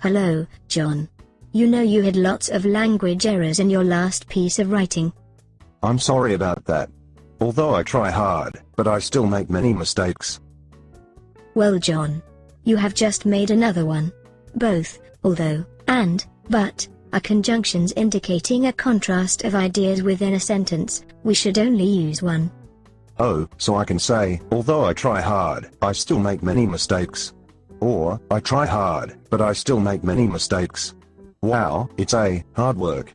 Hello, John. You know you had lots of language errors in your last piece of writing. I'm sorry about that. Although I try hard, but I still make many mistakes. Well, John. You have just made another one. Both, although, and, but, are conjunctions indicating a contrast of ideas within a sentence, we should only use one. Oh, so I can say, although I try hard, I still make many mistakes. Or, I try hard, but I still make many mistakes. Wow, it's a hard work.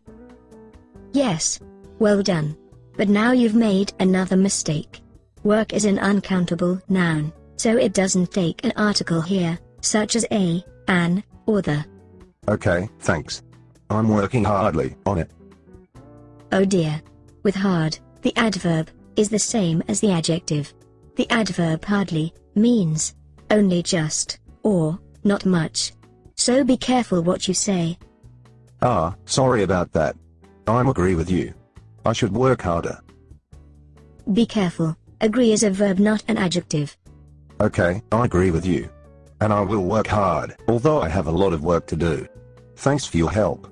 Yes. Well done. But now you've made another mistake. Work is an uncountable noun, so it doesn't take an article here, such as a, an, or the. Okay, thanks. I'm working hardly on it. Oh dear. With hard, the adverb, is the same as the adjective. The adverb hardly, means, only just, or, not much. So be careful what you say. Ah, sorry about that. I'm agree with you. I should work harder. Be careful, agree is a verb not an adjective. Okay, I agree with you. And I will work hard, although I have a lot of work to do. Thanks for your help.